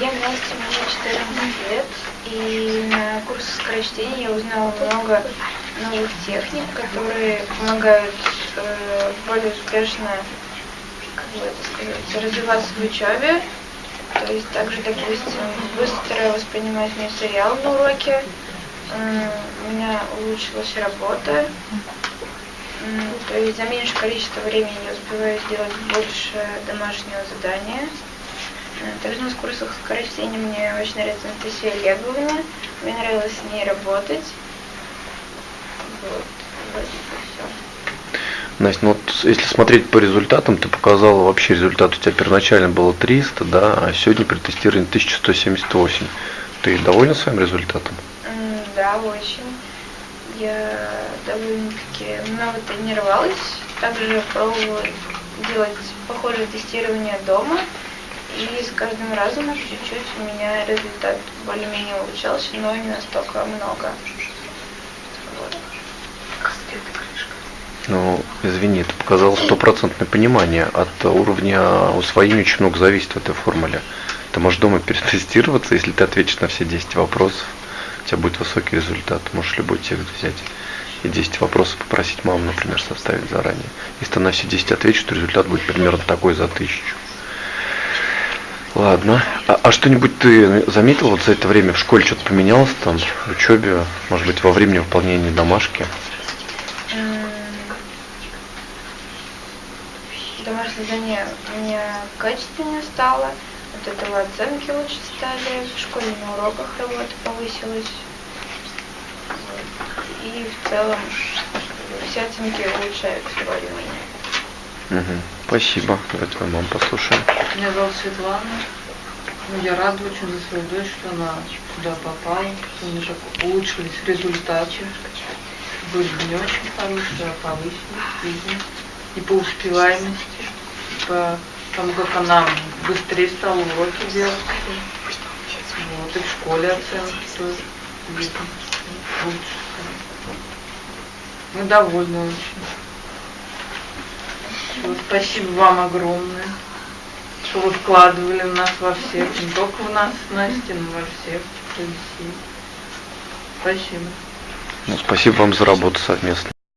Я Настя, мне 14 лет, и на курсе скорочтения я узнала много новых техник, которые помогают э, более успешно как бы это сказать, развиваться в учебе. То есть также, допустим, быстро воспринимать материал на уроке. У меня улучшилась работа. То есть за меньшее количество времени я успеваю сделать больше домашнего задания. Также на курсах скорочтения мне очень нравится Анастасия Олеговна. Мне нравилось с ней работать. Вот, вроде бы все. Настя, ну вот если смотреть по результатам, ты показала вообще результат у тебя первоначально было 300, да, а сегодня при тестировании 1178. Ты довольна своим результатом? Да, очень. Я довольно-таки много тренировалась. Также пробовала делать похожее тестирование дома. И с каждым разом чуть-чуть у меня результат более-менее улучшался, но не настолько много. Вот. Ну, извини, ты показал стопроцентное понимание. От уровня усвоения очень много зависит в этой формуле. Ты можешь дома перетестироваться, если ты ответишь на все 10 вопросов, у тебя будет высокий результат. Можешь любой текст взять и 10 вопросов попросить маму, например, составить заранее. Если ты на все 10 ответишь, то результат будет примерно такой за тысячу. Ладно. А, а что-нибудь ты заметил вот за это время в школе что-то поменялось там, в учебе, может быть, во времени выполнения домашки? Домашнее задание у меня качественнее стало. От этого оценки лучше стали. В школе на уроках работа повысилась. И в целом все оценки улучшаются более-менее. Мгм. Спасибо. Давай твою маму послушаем. Меня зовут Светлана. Ну, я рада очень за свою дочь, что она сюда попала, что у нее так улучшились результаты. Были не очень хорошие, а повысились, видно. И по успеваемости, по тому, как она быстрее стала уроки делать. Вот, и в школе оценки тоже видно. Лучше. Мы довольны очень. Всё, Спасибо вам огромное, что вы вкладывали в нас во всех, не только в нас, Настя, но во всех. Спасибо. Ну, спасибо вам за работу совместно.